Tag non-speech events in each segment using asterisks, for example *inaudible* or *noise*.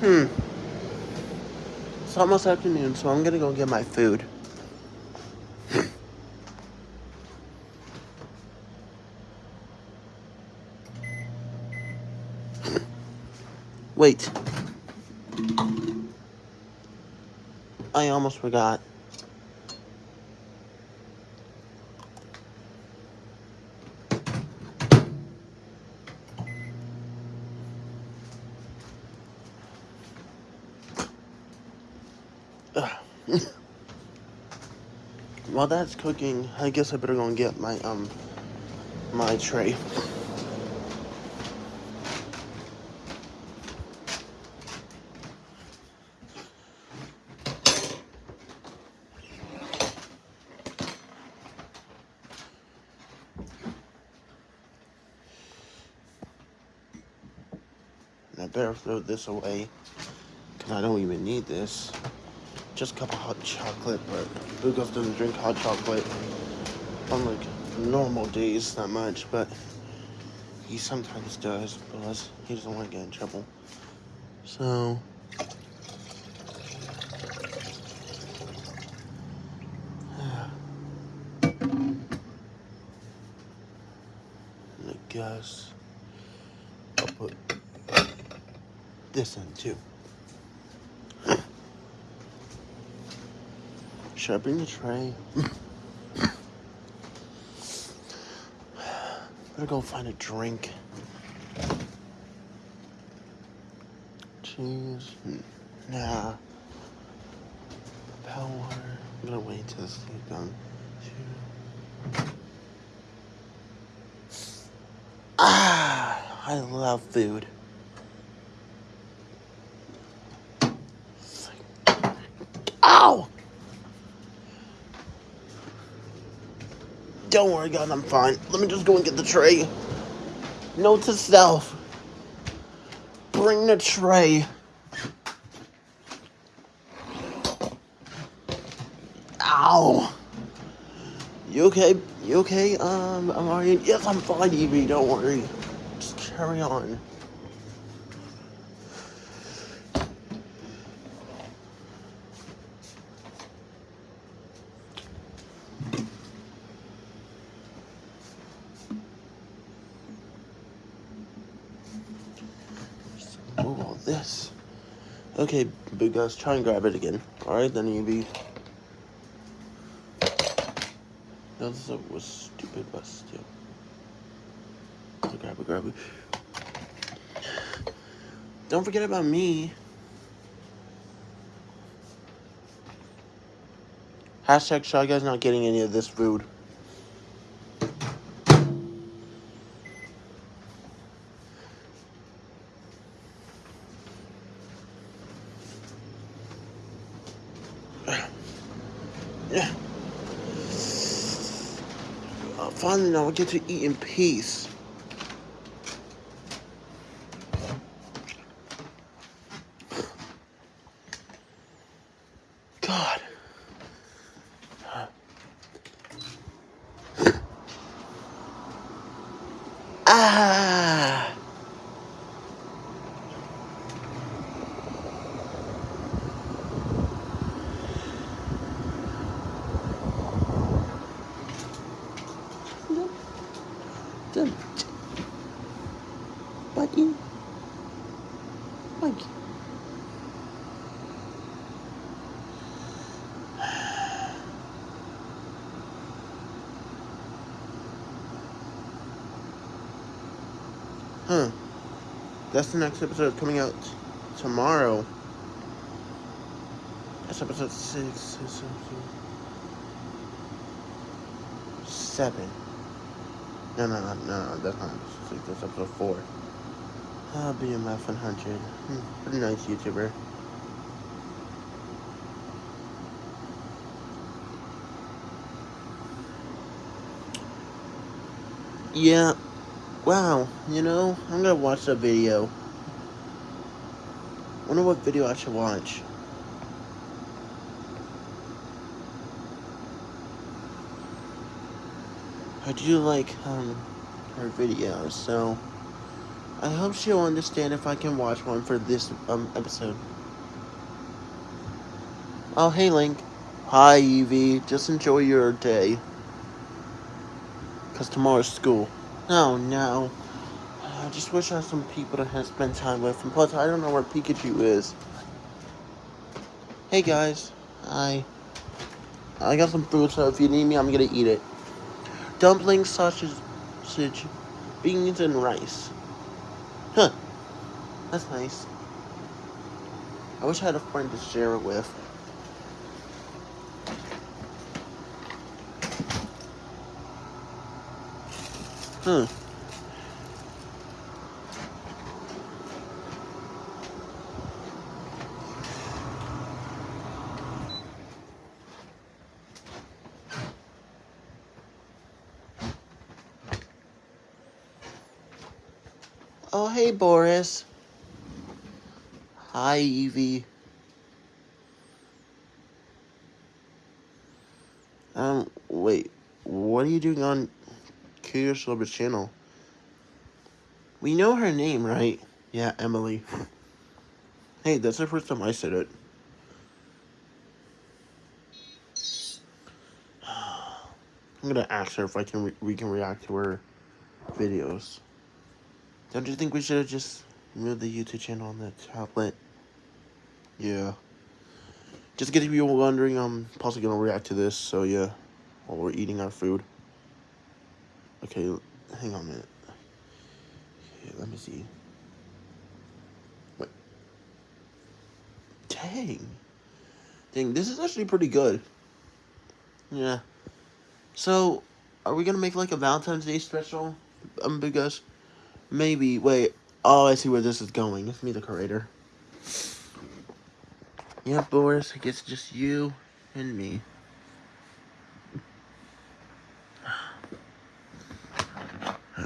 Hmm. It's almost afternoon, so I'm gonna go get my food. Wait. I almost forgot. While that's cooking, I guess I better go and get my um my tray. I better throw this away because I don't even need this. Just a cup of hot chocolate, but Lucas doesn't drink hot chocolate on like normal days that much, but he sometimes does because he doesn't want to get in trouble. So. *sighs* I guess I'll put this in too. Bring the tray? Better go find a drink. Cheese? Nah. Power. I'm gonna wait till this is done. Ah, I love food. Ow! Don't worry, God, I'm fine. Let me just go and get the tray. Note to self. Bring the tray. Ow! You okay? You okay? Um, alright. Yes, I'm fine, Evie. Don't worry. Just carry on. Just Move all this. Okay, big guys, try and grab it again. Alright, then Evie. That was, was stupid, but still. Grab it, grab it. Don't forget about me. Hashtag Shy Guys not getting any of this food. Yeah. Uh, I get to eat in peace. God. Ah. Done. Buddy. Mike. Huh. That's the next episode coming out tomorrow. That's episode six, seven. No, no, no, no, that's not six, that's episode four. Ah, BMF 100. Hmm, pretty nice YouTuber. Yeah, wow, you know, I'm gonna watch that video. Wonder what video I should watch. I do like um her videos, so I hope she'll understand if I can watch one for this um episode. Oh, hey, Link. Hi, Evie. Just enjoy your day. Because tomorrow's school. Oh, no. I just wish I had some people to spend time with. And plus, I don't know where Pikachu is. Hey, guys. Hi. I got some food, so if you need me, I'm gonna eat it. Dumplings, sausage, sausage beans, and rice. Huh. That's nice. I wish I had a friend to share it with. Huh. Oh, hey, Boris. Hi, Evie. Um, wait. What are you doing on Lover's channel? We know her name, right? Yeah, Emily. hey, that's the first time I said it. *sighs* I'm gonna ask her if I can we can react to her videos. Don't you think we should have just moved the YouTube channel on the tablet? Yeah. Just in case you were wondering, I'm possibly gonna react to this, so yeah, while we're eating our food. Okay, hang on a minute. Okay, let me see. Wait. Dang. Dang, this is actually pretty good. Yeah. So, are we gonna make like a Valentine's Day special? Um, because maybe. Wait. Oh, I see where this is going. It's me, the creator. Yeah, Boris. I guess just you and me.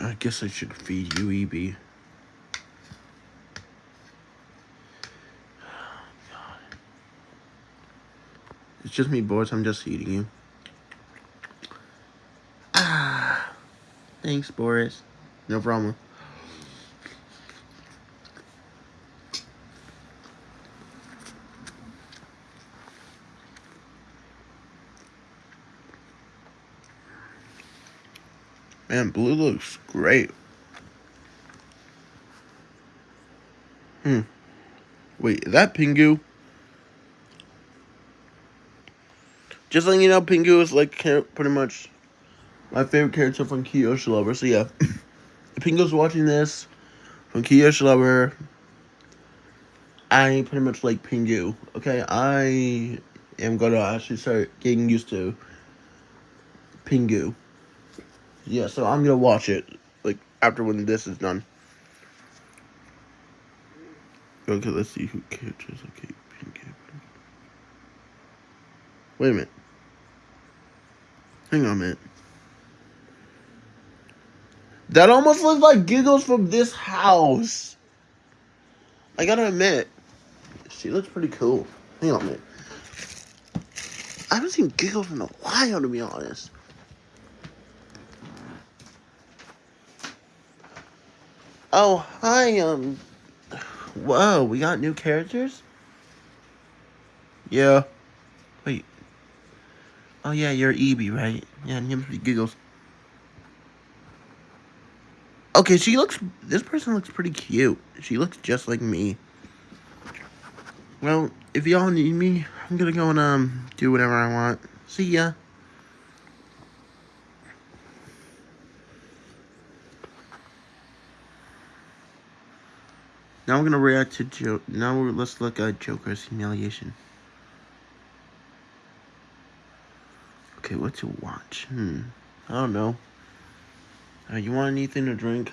I guess I should feed you, EB. It's just me, Boris. I'm just eating you. Ah, *sighs* thanks, Boris. No problem. Man, blue looks great. Hmm. Wait, is that Pingu? Just letting you know, Pingu is like pretty much my favorite character from Kyoshi Lover. So yeah, *laughs* if Pingu's watching this from Kyoshi Lover, I pretty much like Pingu. Okay, I am gonna actually start getting used to Pingu. Yeah, so I'm gonna watch it like after when this is done. Okay, let's see who catches. Okay, Pingu. Wait a minute. Hang on a minute. That almost looks like Giggles from this house. I gotta admit, she looks pretty cool. Hang on a minute. I haven't seen Giggles in a while, to be honest. Oh, hi, um... Whoa, we got new characters? Yeah. Wait. Oh, yeah, you're Eevee, right? Yeah, name's Giggles. Okay, she looks... This person looks pretty cute. She looks just like me. Well, if y'all need me, I'm gonna go and, um, do whatever I want. See ya. Now we're gonna react to Joe. Now let's look at Joker's humiliation. Okay, what to watch? Hmm. I don't know. Uh, you want anything to drink?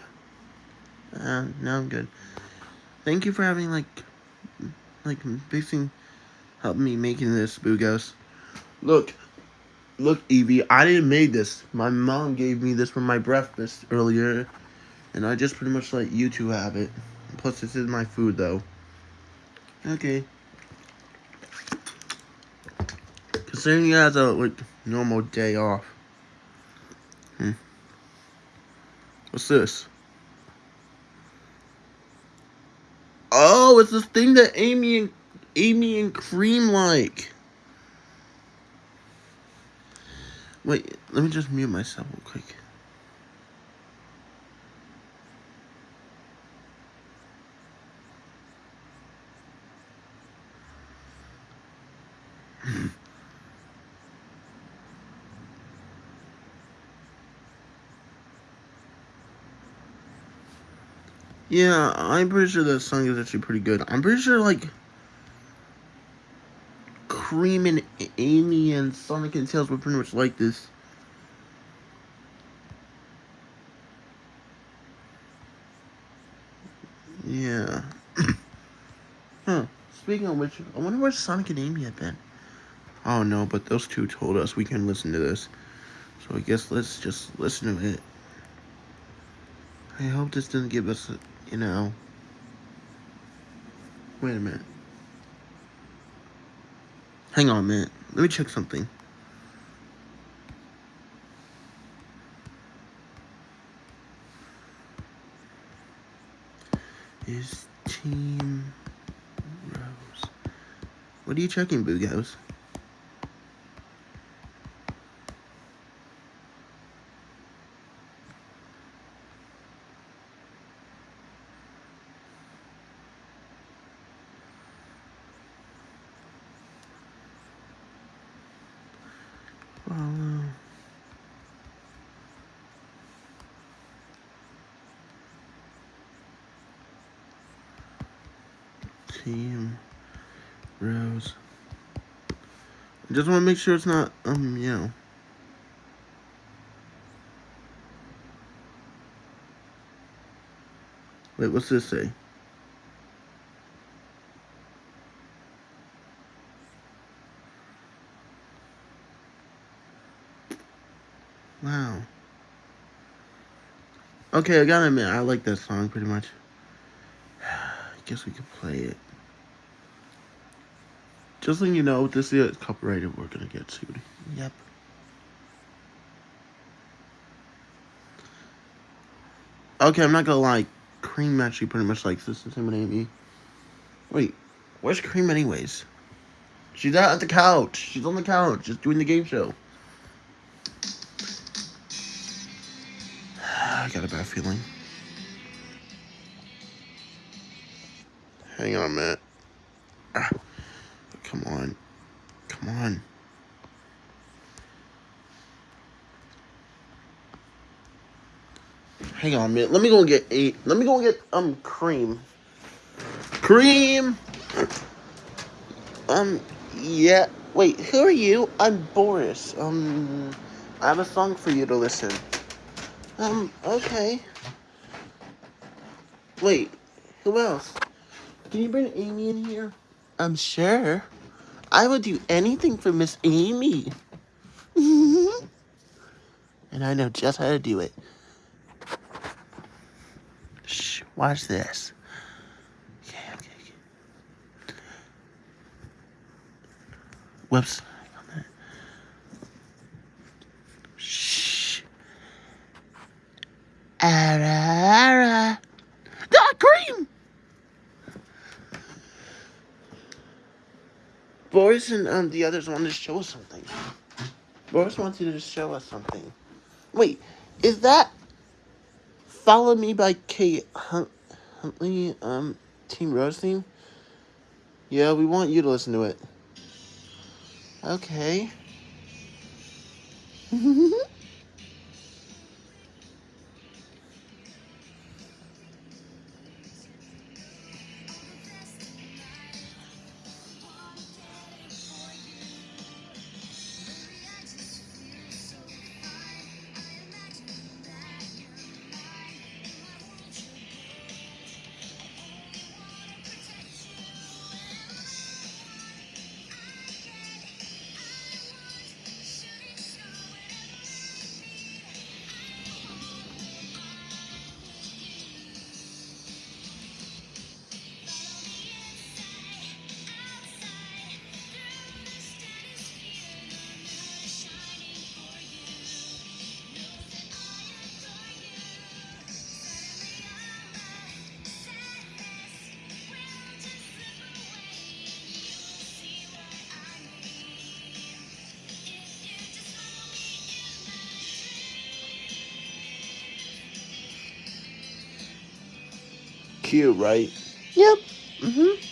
Uh, no, I'm good. Thank you for having, like, like, fixing, help me making this, Bugos. Look, look, Evie, I didn't make this. My mom gave me this for my breakfast earlier, and I just pretty much let you two have it. Plus, this is my food, though. Okay. Considering you has a, like, normal day off. Hmm. What's this? Oh, it's this thing that Amy and Amy and Cream like. Wait, let me just mute myself real quick. Yeah, I'm pretty sure that song is actually pretty good. I'm pretty sure, like, Cream and Amy and Sonic and Tails were pretty much like this. Yeah. *coughs* huh. Speaking of which, I wonder where Sonic and Amy have been. Oh no, but those two told us we can listen to this. So I guess let's just listen to it. I hope this doesn't give us you know. Wait a minute. Hang on a minute. Let me check something. Is Team Rose. What are you checking, Boogos? Follow. Team Rose. I just want to make sure it's not, um, you know. Wait, what's this say? Wow. Okay, I gotta admit, I like that song pretty much. *sighs* I guess we could play it. Just so you know, this is copyrighted, we're gonna get sued. Yep. Okay, I'm not gonna lie. Cream actually pretty much likes this, the me. Wait, where's Cream anyways? She's out at the couch. She's on the couch, just doing the game show. *sighs* I got a bad feeling. Hang on a minute. Ah, come on. Come on. Hang on a minute. Let me go and get eight. Let me go and get um cream. Cream. Um. Yeah. Wait. Who are you? I'm Boris. Um. I have a song for you to listen. Um, okay. Wait, who else? Can you bring Amy in here? I'm sure. I would do anything for Miss Amy. *laughs* and I know just how to do it. Shh, watch this. Okay, okay, okay. Whoops. Ara, ara. Ah, cream! Boris and um, the others want to show us something. Boris wants you to show us something. Wait, is that Follow Me by Kate Hunt Huntley, um, Team Rose theme? Yeah, we want you to listen to it. Okay. *laughs* cute, right? Yep. Mm-hmm.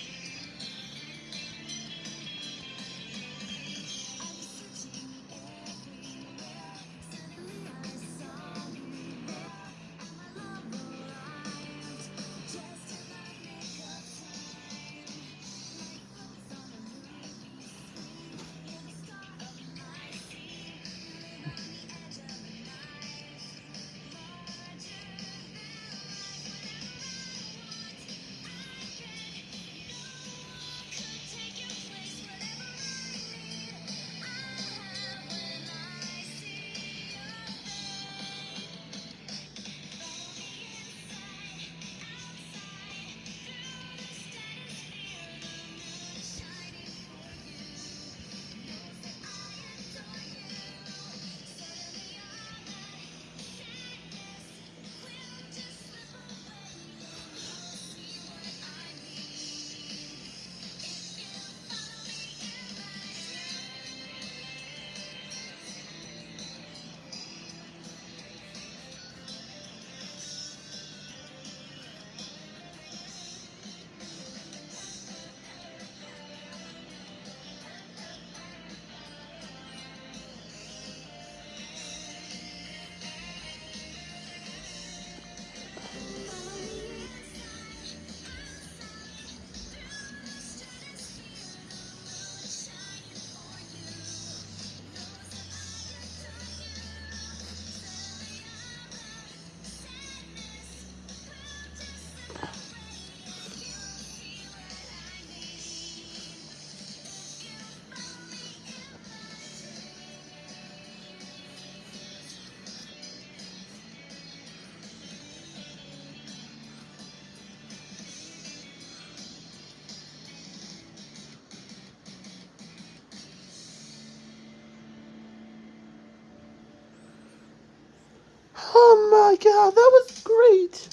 My god, that was great.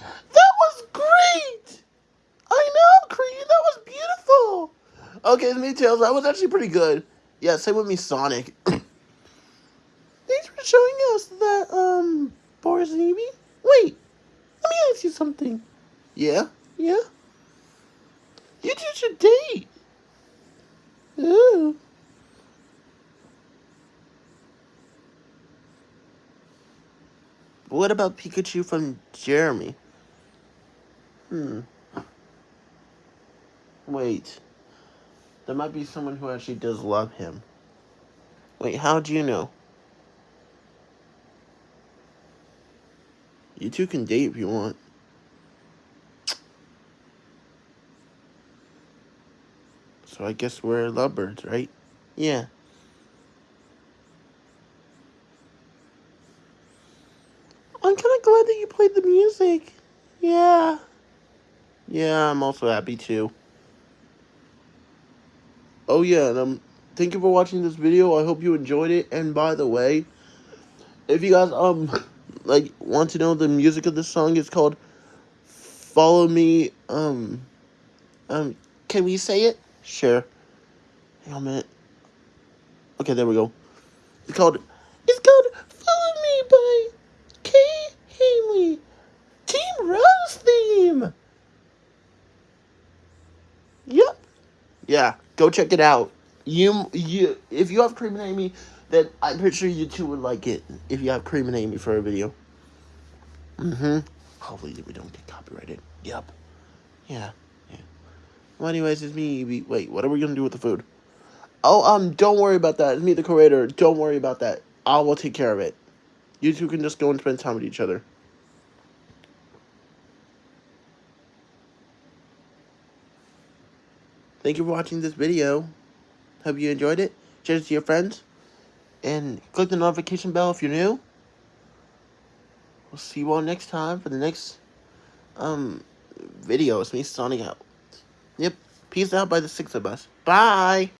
That was great. I know, Creed. That was beautiful. Okay, the Tails, that was actually pretty good. Yeah, same with me, Sonic. *clears throat* Thanks for showing us that, um, Boris and Evie. Wait, let me ask you something. Yeah? Yeah? You two should date. Ooh. What about Pikachu from Jeremy? Hmm. Wait. There might be someone who actually does love him. Wait, how do you know? You two can date if you want. So I guess we're lovebirds, right? Yeah. I'm kind of glad that you played the music. Yeah. Yeah, I'm also happy too. Oh yeah, and um, thank you for watching this video. I hope you enjoyed it. And by the way, if you guys um *laughs* like want to know the music of this song, it's called "Follow Me." Um, um, can we say it? Sure. Hang on a minute. Okay, there we go. It's called. It's called "Follow Me" by Kay Haley. Team Rose theme. Yep. Yeah, go check it out. You you if you have Cream and Amy, then I'm pretty sure you two would like it. If you have Cream and Amy for a video. Mm-hmm. Hopefully we don't get copyrighted. Yep. Yeah. Yeah. Well, anyways, it's me. Wait, what are we gonna do with the food? Oh, um, don't worry about that. It's me, the creator. Don't worry about that. I will take care of it. You two can just go and spend time with each other. Thank you for watching this video. Hope you enjoyed it. Share it to your friends. And click the notification bell if you're new. We'll see you all next time for the next um video. It's me signing out. Yep. Peace out by the six of us. Bye.